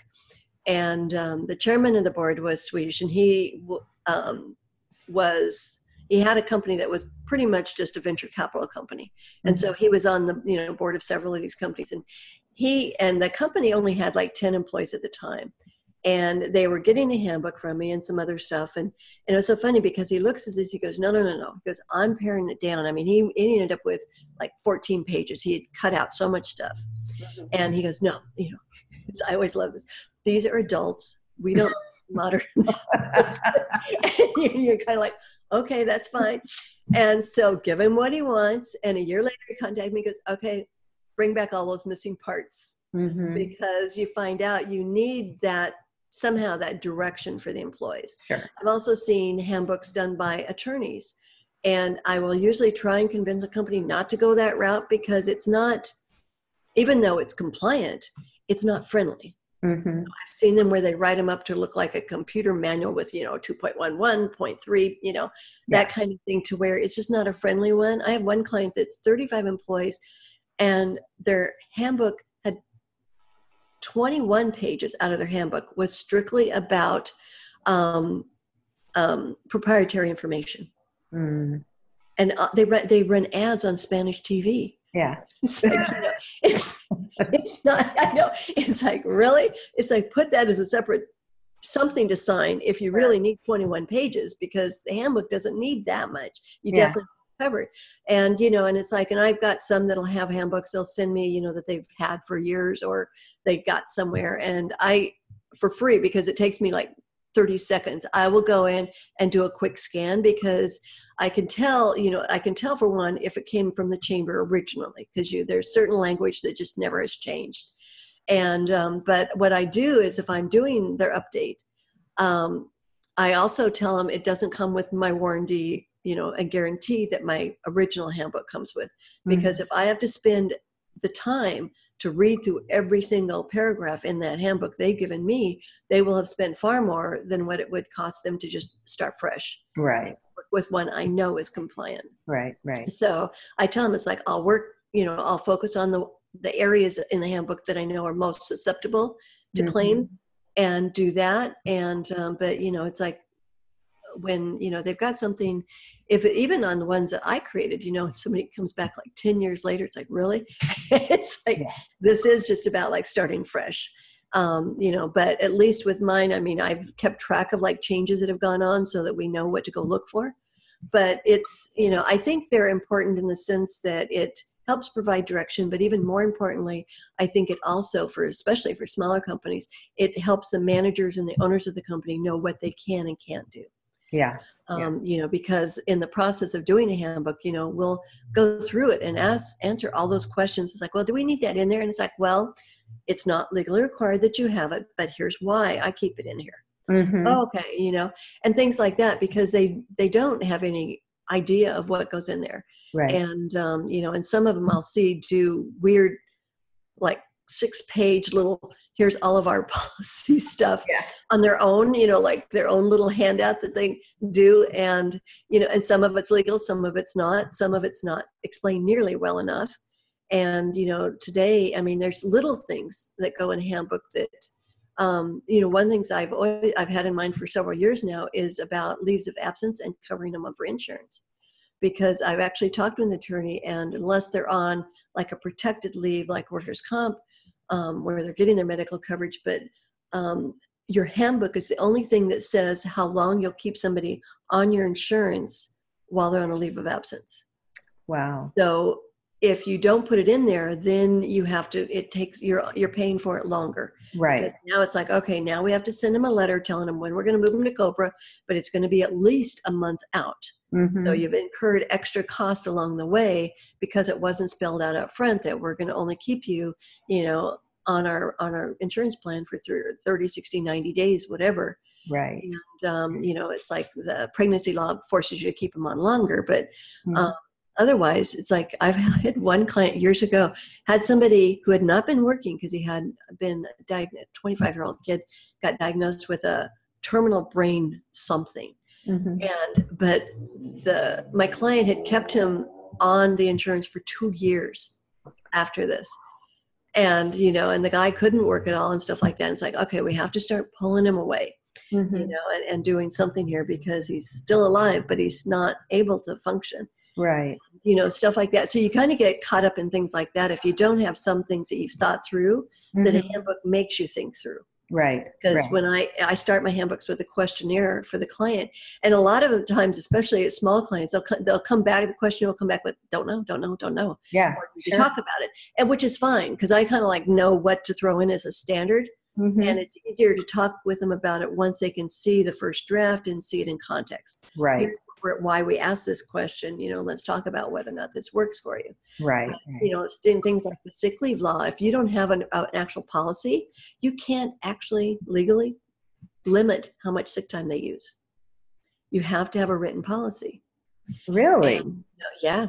and um, the chairman of the board was Swedish, and he um, was he had a company that was pretty much just a venture capital company, and mm-hmm. so he was on the you know board of several of these companies, and he and the company only had like ten employees at the time, and they were getting a handbook from me and some other stuff. And, and it was so funny because he looks at this he goes no no no no he goes i'm paring it down. I mean he, he ended up with like 14 pages. He had cut out so much stuff. And he goes no you know i always love this. These are adults. We don't modern you're kind of like okay that's fine. And so give him what he wants. And a year later he contacted me he goes okay bring back all those missing parts. Mm-hmm. because you find out you need that somehow that direction for the employees. Sure. I've also seen handbooks done by attorneys, and I will usually try and convince a company not to go that route because it's not, even though it's compliant, it's not friendly. Mm-hmm. I've seen them where they write them up to look like a computer manual with, you know, 2.11, 0.3, you know, yeah. that kind of thing to where it's just not a friendly one. I have one client that's 35 employees and their handbook 21 pages out of their handbook was strictly about um, um, proprietary information. Mm. And uh, they run they run ads on Spanish TV. Yeah, it's like you know, it's it's not. I know it's like really. It's like put that as a separate something to sign if you really need 21 pages because the handbook doesn't need that much. You yeah. definitely covered. And, you know, and it's like, and I've got some that'll have handbooks they'll send me, you know, that they've had for years or they got somewhere. And I, for free, because it takes me like 30 seconds, I will go in and do a quick scan because I can tell, you know, I can tell for one if it came from the chamber originally because you there's certain language that just never has changed. And um, but what I do is if I'm doing their update, um, I also tell them it doesn't come with my warranty you know a guarantee that my original handbook comes with because mm-hmm. if i have to spend the time to read through every single paragraph in that handbook they've given me, they will have spent far more than what it would cost them to just start fresh Right. with one I know is compliant. Right. Right. So I tell them it's like I'll work, you know, I'll focus on the the areas in the handbook that I know are most susceptible to Mhm. claims and do that. And um, but you know, it's like when you know they've got something. If even on the ones that I created, you know, somebody comes back like ten years later, it's like really, it's like Yeah. this is just about like starting fresh. Um, you know, but at least with mine, I mean, I've kept track of like changes that have gone on so that we know what to go look for but it's you know i think they're important in the sense that it helps provide direction but even more importantly i think it also for especially for smaller companies it helps the managers and the owners of the company know what they can and can't do Yeah. um, you know because in the process of doing a handbook you know we'll go through it and ask answer all those questions it's like well do we need that in there and it's like well it's not legally required that you have it but here's why i keep it in here Mhm. oh, okay you know and things like that because they they don't have any idea of what goes in there Right. and um, you know and some of them i'll see do weird like six page little here's all of our policy stuff Yeah. on their own you know like their own little handout that they do. And you know and some of it's legal some of it's not. Some of it's not explained nearly well enough. And you know today i mean there's little things that go in a handbook that um, you know one things i've always i've had in mind for several years now is about leaves of absence and covering them up for insurance. Because i've actually talked to an attorney and unless they're on like a protected leave like workers comp um, where they're getting their medical coverage but um, your handbook is the only thing that says how long you'll keep somebody on your insurance while they're on a leave of absence Wow. so if you don't put it in there then you have to it takes you're you're paying for it longer Right. because now it's like, okay, now we have to send them a letter telling them when we're going to move them to Cobra, but it's going to be at least a month out. Mhm. So you've incurred extra cost along the way because it wasn't spelled out up front that we're going to only keep you, you know, on our on our insurance plan for thir- 30, 60, 90 days, whatever. right. And, um, you know, it's like the pregnancy law forces you to keep them on longer, but Mhm. um, otherwise it's like i've had one client years ago had somebody who had not been working because he had been diagnosed 25 year old kid got diagnosed with a terminal brain something Mhm. and but the my client had kept him on the insurance for two years after this and you know and the guy couldn't work at all and stuff like that and it's like okay we have to start pulling him away you Mhm. know and, and doing something here because he's still alive but he's not able to function Right. You know stuff like that so you kind of get caught up in things like that if you don't have some things that you've thought through that a Mhm. handbook makes you think through Right. because right. when i i start my handbooks with a questionnaire for the client and a lot of times especially at small clients they'll, they'll come back the question will come back with don't know don't know don't know Yeah. or we Sure. talk about it and which is fine because i kind of like know what to throw in as a standard Mhm. and it's easier to talk with them about it once they can see the first draft and see it in context Right. here's why we asked this question you know let's talk about whether or not this works for you. Right. you know it's in things like the sick leave law if you don't have an, uh, an actual policy you can't actually legally limit how much sick time they use. You have to have a written policy. Really. And, uh, yeah.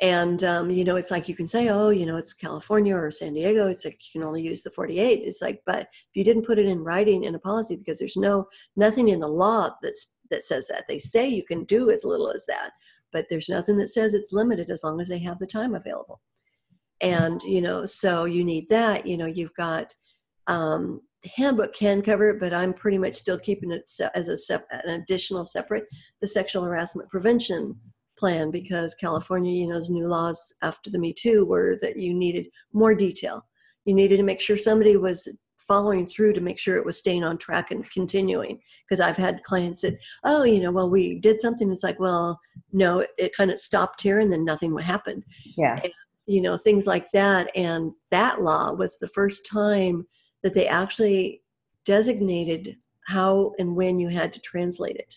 And um, you know it's like you can say oh you know it's california or san diego it's like you can only use the 48 it's like but if you didn't put it in writing in a policy because there's no nothing in the law that's that says that. They say you can do as little as that but there's nothing that says it's limited as long as they have the time available. And you know so you need that you know you've got um, the handbook can cover it but i'm pretty much still keeping it as a an additional separate the sexual harassment prevention plan because california you know new laws after the me too were that you needed more detail. You needed to make sure somebody was following through to make sure it was staying on track and continuing. Because i've had clients that oh you know well we did something it's like well no it, it kind of stopped here and then nothing happened Yeah. you know things like that and that law was the first time that they actually designated how and when you had to translate it.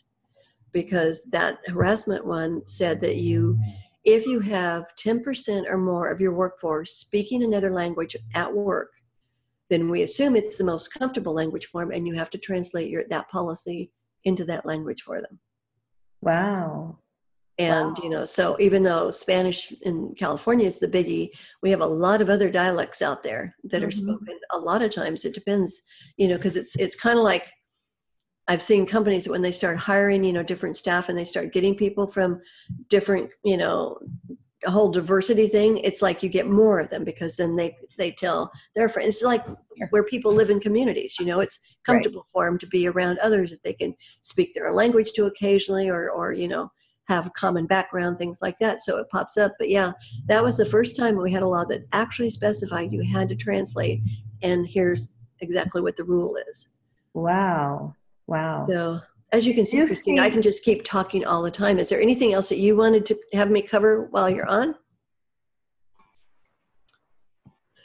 Because that harassment one said that you if you have 10% or more of your workforce speaking another language at work then we assume it's the most comfortable language form and you have to translate your that policy into that language for them Wow. And, Wow. you know, so even though Spanish in California is the biggie, we have a lot of other dialects out there that are Mhm. spoken. A lot of times it depends, you know, because it's it's kind of like I've seen companies when they start hiring, you know, different staff and they start getting people from different, you know, whole diversity thing. It's like you get more of them because then they they tell their friends. It's like where people live in communities. You know, it's comfortable for them to be around others that they can speak their language to occasionally, or or you know have a common background, things like that. So it pops up. But yeah, that was the first time we had a law that actually specified you had to translate, and here's exactly what the rule is. Wow. Wow. So as you can see, Christine, I can just keep talking all the time. Is there anything else that you wanted to have me cover while you're on?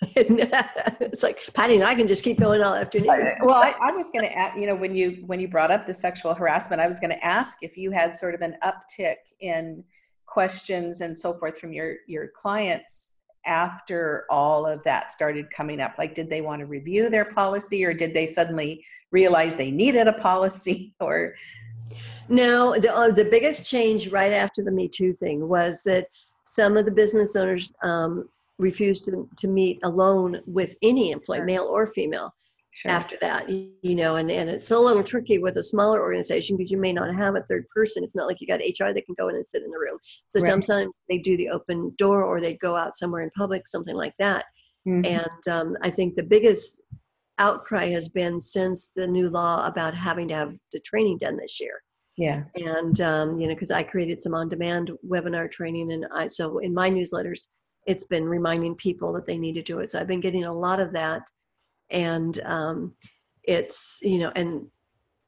it's like Patty and I can just keep going all afternoon. Uh, well I, I was going to ask you know when you when you brought up the sexual harassment i was going to ask if you had sort of an uptick in questions and so forth from your your clients after all of that started coming up like did they want to review their policy or did they suddenly realize they needed a policy or No, the, uh, the biggest change right after the Me Too thing was that some of the business owners um, refused to, to meet alone with any employee, Sure. male or female, sure. after that. You, know, and, and it's a little tricky with a smaller organization because you may not have a third person. It's not like you got HR that can go in and sit in the room. So Right. sometimes they do the open door or they go out somewhere in public, something like that. Mhm. And um, I think the biggest outcry has been since the new law about having to have the training done this year yeah and um, you know because i created some on-demand webinar training and i so in my newsletters it's been reminding people that they need to do it so i've been getting a lot of that and um, it's you know and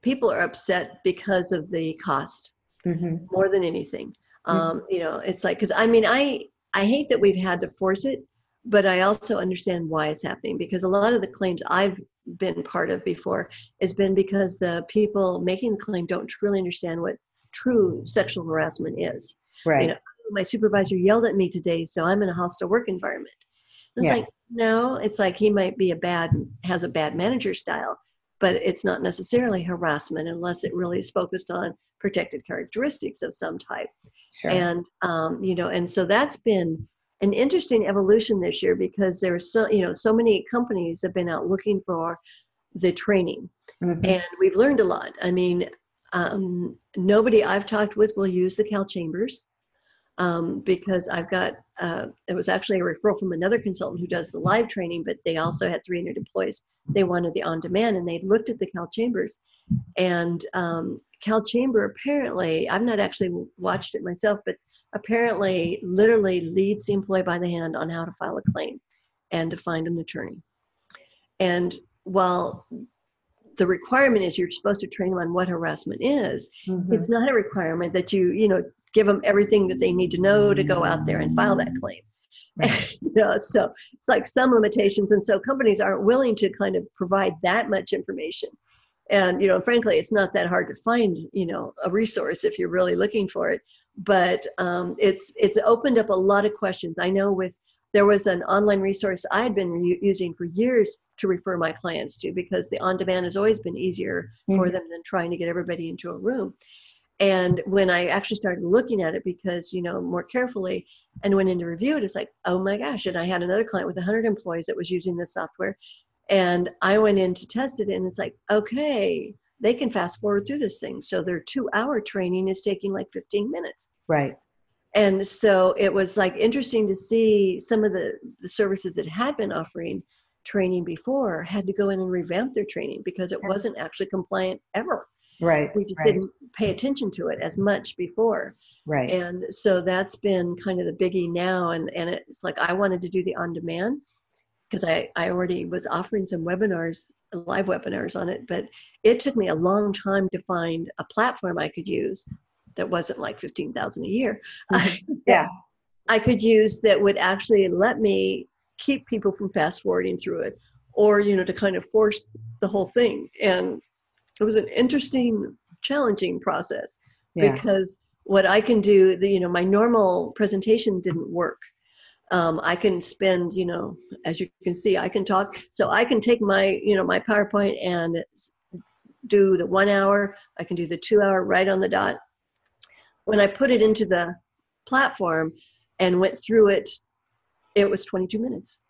people are upset because of the cost hmm more than anything. Mhm. um, you know it's like because i mean i i hate that we've had to force it but i also understand why it's happening because a lot of the claims i've been part of before has been because the people making the claim don't truly understand what true sexual harassment is. Right. know, my supervisor yelled at me today so i'm in a hostile work environment. It's Yeah. like no it's like he might be a bad has a bad manager style but it's not necessarily harassment unless it really is focused on protected characteristics of some type. Sure. And um, you know and so that's been an interesting evolution this year because there's so you know so many companies have been out looking for the training. Mhm. and we've learned a lot. I mean um, nobody i've talked with will use the cal chambers um, because i've got uh, it was actually a referral from another consultant who does the live training but they also had 300 employees. They wanted the on demand and they looked at the cal chambers. And um, cal chamber apparently i've not actually watched it myself but apparently literally leads the employee by the hand on how to file a claim and to find an attorney. And while the requirement is you're supposed to train them on what harassment is Mhm. it's not a requirement that you you know give them everything that they need to know to go out there and file that claim. Right. you know, so it's like some limitations and so companies aren't willing to kind of provide that much information. And you know frankly it's not that hard to find you know a resource if you're really looking for it. But um, it's it's opened up a lot of questions. I know with there was an online resource i had been using for years to refer my clients to because the on demand has always been easier for Mhm. them than trying to get everybody into a room and when i actually started looking at it because you know more carefully and went into review it it's like oh my gosh. And i had another client with 100 employees that was using this software. And i went in to test it and it's like okay they can fast forward through this thing. So their two hour training is taking like 15 minutes. Right. And so it was like interesting to see some of the, the services that had been offering training before had to go in and revamp their training because it wasn't actually compliant ever right we just right. didn't pay attention to it as much before. Right. And so that's been kind of the biggie now and and it's like i wanted to do the on demand because i i already was offering some webinars live webinars on it but it took me a long time to find a platform i could use that wasn't like 15000 a year. Mm-hmm. Yeah. i could use that would actually let me keep people from fast forwarding through it or you know to kind of force the whole thing. And it was an interesting challenging process yeah because what I can do, the you know, my normal presentation didn't work. Um, I can spend, you know, as you can see, I can talk. So I can take my, you know, my PowerPoint and do the one hour. I can do the two hour right on the dot. when I put it into the platform and went through it, it was 22 minutes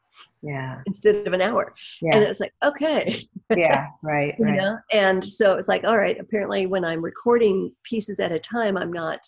Yeah. instead of an hour. yeah. And Yeah. it's like, okay. Yeah. Right. you know and so it's like all right apparently when i'm recording pieces at a time i'm not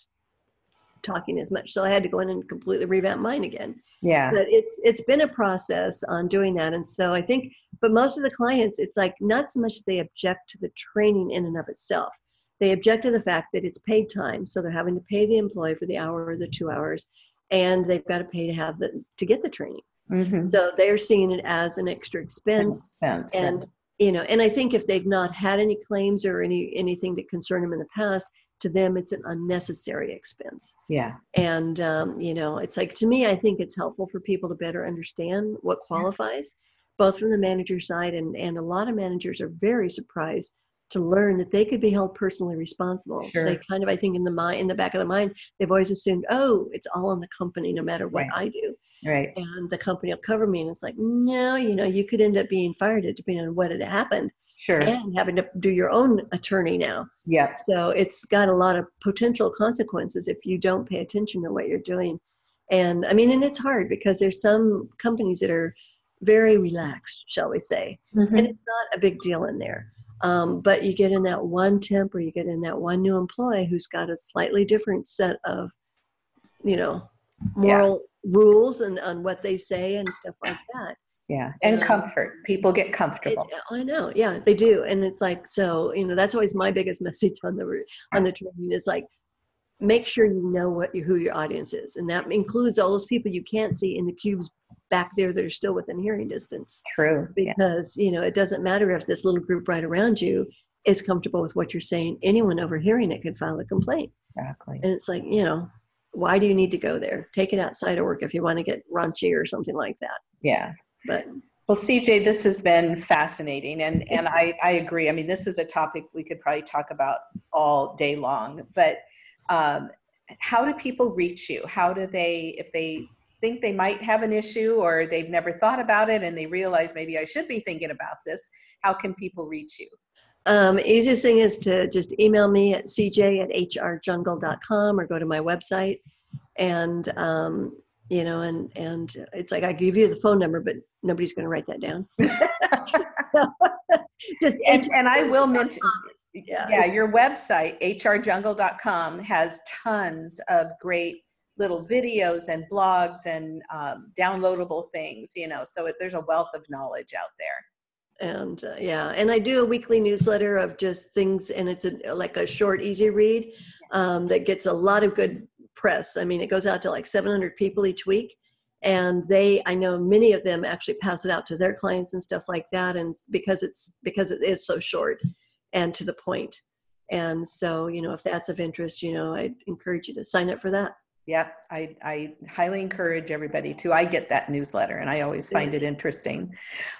talking as much so i had to go in and completely revamp mine again Yeah. but it's it's been a process on doing that and so i think but most of the clients it's like not so much that they object to the training in and of itself they object to the fact that it's paid time so they're having to pay the employee for the hour or the two hours and they've got to pay to have the to get the training Mm-hmm. so they're seeing it as an extra expense Expense. and you know and i think if they've not had any claims or any anything to concern them in the past to them it's an unnecessary expense yeah. and um, you know it's like to me i think it's helpful for people to better understand what qualifies both from the manager side and and a lot of managers are very surprised to learn that they could be held personally responsible Sure. they kind of i think in the mind in the back of the mind they've always assumed oh it's all on the company no matter what Right. i do Right. and the company will cover me and it's like no you know you could end up being fired depending on what had happened Sure. and having to do your own attorney now. Yeah. So it's got a lot of potential consequences if you don't pay attention to what you're doing. And I mean, and it's hard because there's some companies that are very relaxed, shall we say, Mhm. and it's not a big deal in there. Um, but you get in that one temp or you get in that one new employee who's got a slightly different set of, you know, moral rules and on what they say and stuff like that. Yeah. And Yeah. comfort. People get It, comfortable. I know, yeah, they do, and it's like so. You know, that's always my biggest message on the on the training is like, make sure you know what you, who your audience is, and that includes all those people you can't see in the cubes back there that are still within hearing distance, True. Yeah. because you know it doesn't matter if this little group right around you is comfortable with what you're saying. Anyone overhearing it could file a complaint, Exactly. and it's like you know. Why do you need to go there? Take it outside of work if you want to get raunchy or something like that. Yeah. But Well, CJ, this has been fascinating, and and I I agree. I mean, this is a topic we could probably talk about all day long. But um, how do people reach you? How do they, if they think they might have an issue or they've never thought about it and they realize maybe I should be thinking about this? How can people reach you? Um, easiest thing is to just email me at cj at hrjungle.com or go to my website. And, um, you know, and, and it's like I give you the phone number, but nobody's going to write that down. just And and I will mention. yeah, Yeah, your website, hrjungle.com, has tons of great little videos and blogs and um, downloadable things, you know, so it, there's a wealth of knowledge out there. And uh, yeah and i do a weekly newsletter of just things and it's a, like a short easy read um, that gets a lot of good press. I mean it goes out to like 700 people each week and they i know many of them actually pass it out to their clients and stuff like that and because it's because it is so short and to the point. And so you know if that's of interest you know i'd encourage you to sign up for that Yeah, I, I highly encourage everybody to. I get that newsletter and I always find it interesting.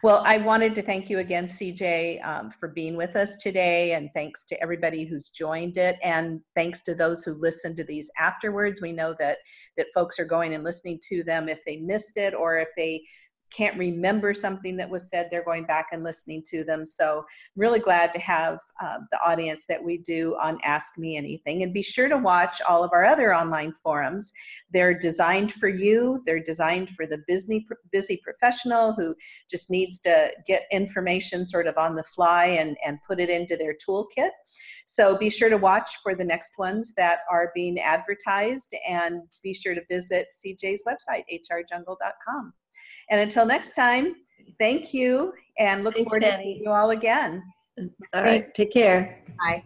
Well, I wanted to thank you again, CJ, um, for being with us today. And thanks to everybody who's joined it. And thanks to those who listen to these afterwards. We know that, that folks are going and listening to them if they missed it or if they can't remember something that was said, they're going back and listening to them. So really glad to have uh, the audience that we do on Ask Me Anything. And be sure to watch all of our other online forums. They're designed for you. They're designed for the busy, busy professional who just needs to get information sort of on the fly and, and put it into their toolkit. So be sure to watch for the next ones that are being advertised and be sure to visit CJ's website, hrjungle.com. And until next time, thank you and look Thanks, forward to seeing you all again. all right take care Bye.